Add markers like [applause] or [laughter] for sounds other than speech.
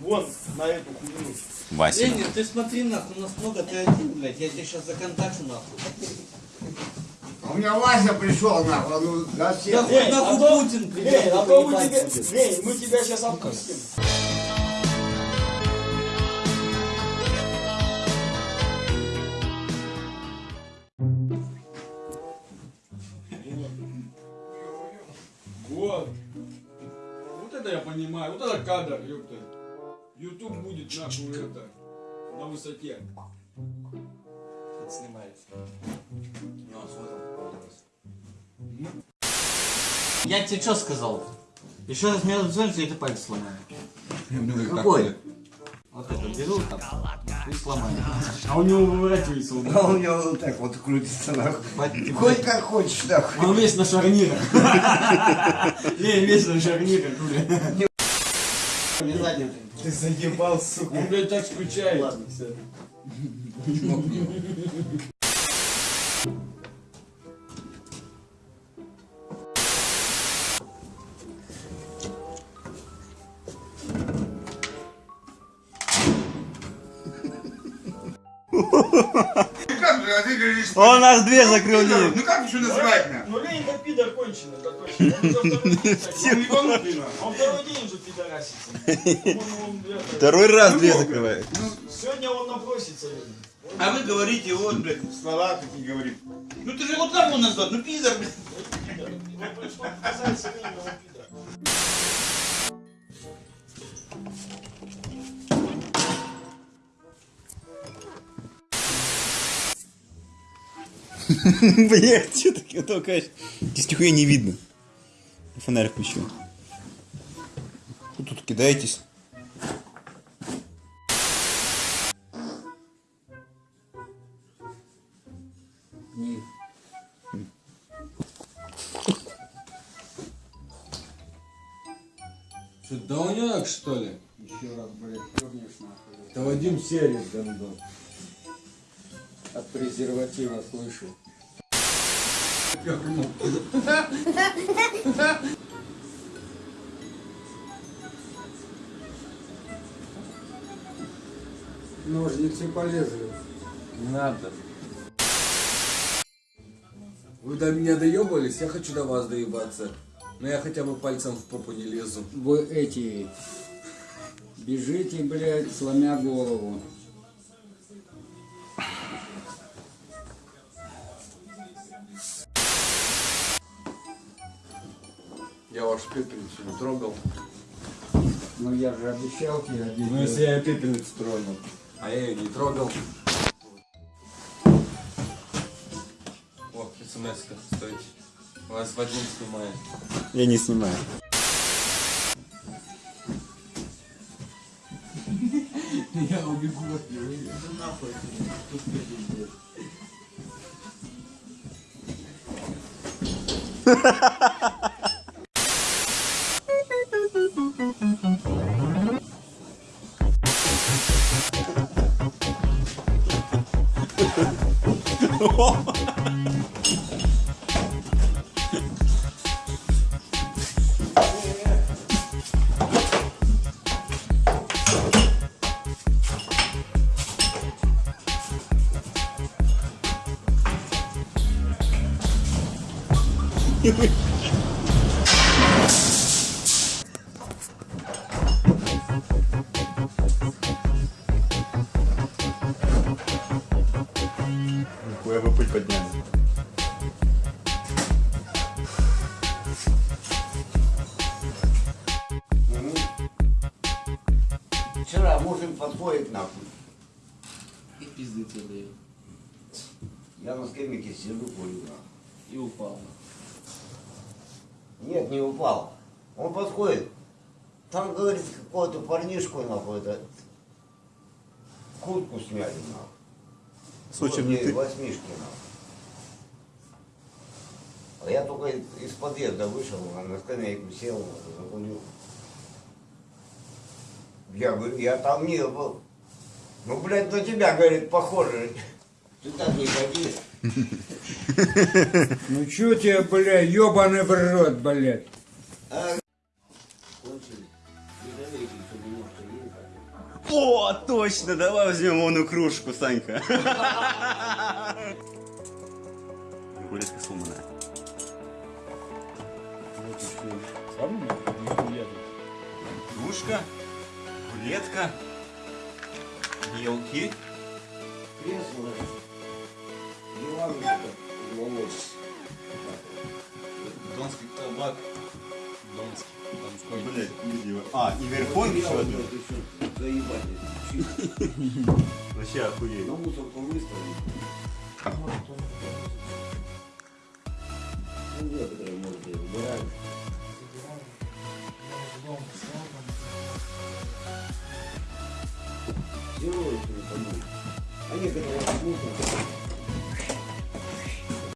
Вон, на эту хуйню. Вася. Ленин, ты смотри нахуй, у нас много, ты один, блядь, я тебе сейчас законтачу нахуй. А у меня Вася пришел, нахуй, ну, да Да всех. хоть нахуй Путин придет, Эй, а то мы тебя... Эй, мы тебя сейчас опустим. Вот. Вот это я понимаю. Вот это кадр, ёпта. Ютуб будет нахуй это. На высоте. Это снимается. Ну, смотрим. Я тебе что сказал? Еще раз меня зацепишь, я тебе палец сломаю. Какой? Вот это беру там и сломаю. А у него выворачивается он. А у него вот так вот крутится, нахуй. Хоть как хочешь, нахуй. Он весь на шарнирах. [laughs] Лень весь на шарнирах, бля. Обязательно. Ты заебал, сука. Он, блядь, так скучает. Ладно, все. Как же, а ты говоришь, Он наш дверь закрыл, ну как еще называть, Ну это пидор конченый, это точно. Он уже второй день, кстати. Он ебанутый. Он второй день уже пидорасится. Второй раз дверь закрывает. Сегодня он напросится, Ленин. А вы говорите, вот, блядь, слова какие говорит. Ну ты же вот так он назвал, ну пидор, блядь. Ему пришлось показать [laughs] Блять, что ты толкаешь? Здесь нихуя не видно. Фонарь включил. Вы тут кидаетесь. Что, долняк, что ли? Еще раз, блядь, чернешь, нахуй. Это Вадим Серец, гандон. От презерватива слышу. Ножницы полезли. Не надо. Вы до меня доебались, я хочу до вас доебаться. Но я хотя бы пальцем в попу не лезу. Вы эти бежите, блядь, сломя голову. Я ваш пепельницу не трогал. Ну я же обещал тебе обидеть. Ну если я пепельницу тронул. А я ее не трогал. О, смс-ка, стойте. Вас Вадим снимает. Я не снимаю. Я убегу от него. [laughs] you Нихуя вы пыль подняли. Вчера мужик подходит, нахуй. И пизды тебе даю. Я на скамейке сижу, курю, нахуй. И упал. Нет, не упал. Он подходит. Там, говорит, какого-то парнишку, нахуй, это... Куртку сняли, нахуй. Ей ты. Восьмишки, нахуй. А я только из подъезда вышел, на скамейку сел, закурил. Я говорю, я там не был. Ну, блядь, на тебя, говорит, похоже. Ты так не ходи. [laughs] Ну чё тебе, блядь, ёбаный в рот, блядь. А, кончили. О, точно, давай возьмем вон кружку, Санька. Рулетка сломанная. Кружка, рулетка, елки. Кресло. И верховник еще один. Заебать. Вообще охуеть. На мусорку выставили. Ну, некоторые, может, и убирают. Если не помню. А некоторые мусор